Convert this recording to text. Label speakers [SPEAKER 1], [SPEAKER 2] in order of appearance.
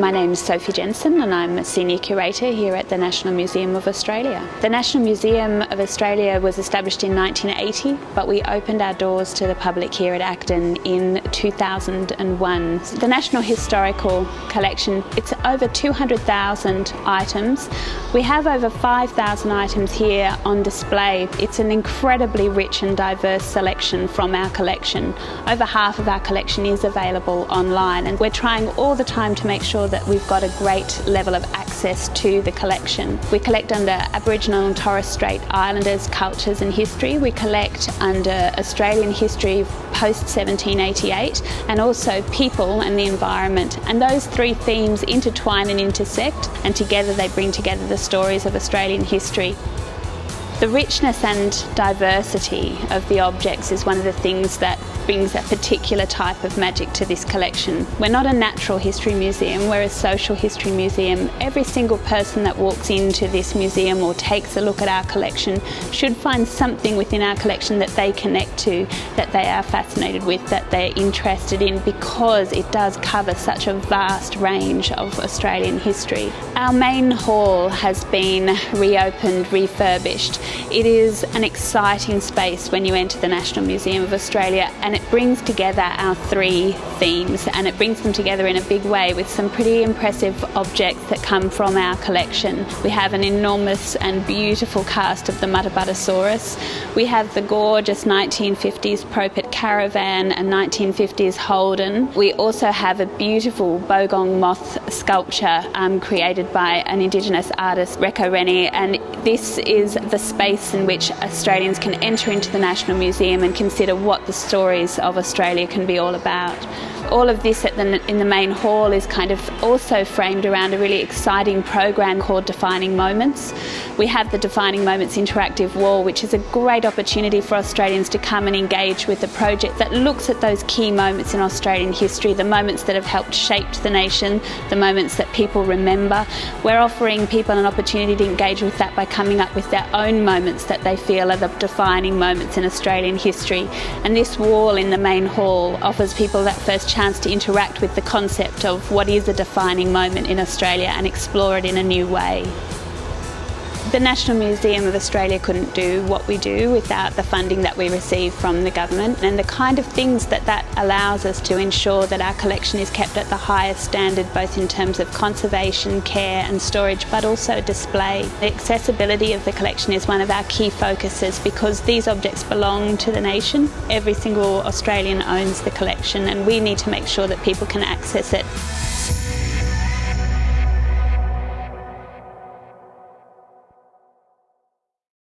[SPEAKER 1] My name is Sophie Jensen and I'm a Senior Curator here at the National Museum of Australia. The National Museum of Australia was established in 1980 but we opened our doors to the public here at Acton in 2001. The National Historical Collection, it's over 200,000 items. We have over 5,000 items here on display. It's an incredibly rich and diverse selection from our collection. Over half of our collection is available online and we're trying all the time to make sure that we've got a great level of access to the collection. We collect under Aboriginal and Torres Strait Islanders cultures and history. We collect under Australian history post 1788 and also people and the environment. And those three themes intertwine and intersect and together they bring together the stories of Australian history. The richness and diversity of the objects is one of the things that brings a particular type of magic to this collection. We're not a natural history museum, we're a social history museum. Every single person that walks into this museum or takes a look at our collection should find something within our collection that they connect to, that they are fascinated with, that they're interested in because it does cover such a vast range of Australian history. Our main hall has been reopened, refurbished. It is an exciting space when you enter the National Museum of Australia and it brings together our three themes and it brings them together in a big way with some pretty impressive objects that come from our collection. We have an enormous and beautiful cast of the Muttaburrasaurus. We have the gorgeous 1950s Propert Caravan and 1950s Holden. We also have a beautiful Bogong moth sculpture um, created by an Indigenous artist, Reko Rennie, and this is the space in which Australians can enter into the National Museum and consider what the stories of Australia can be all about. All of this the, in the main hall is kind of also framed around a really exciting program called Defining Moments. We have the Defining Moments interactive wall, which is a great opportunity for Australians to come and engage with a project that looks at those key moments in Australian history, the moments that have helped shape the nation, the moments that people remember. We're offering people an opportunity to engage with that by coming up with their own moments that they feel are the defining moments in Australian history. And this wall in the main hall offers people that first chance to interact with the concept of what is a defining moment in Australia and explore it in a new way. The National Museum of Australia couldn't do what we do without the funding that we receive from the government and the kind of things that that allows us to ensure that our collection is kept at the highest standard both in terms of conservation, care and storage but also display. The accessibility of the collection is one of our key focuses because these objects belong to the nation. Every single Australian owns the collection and we need to make sure that people can access it.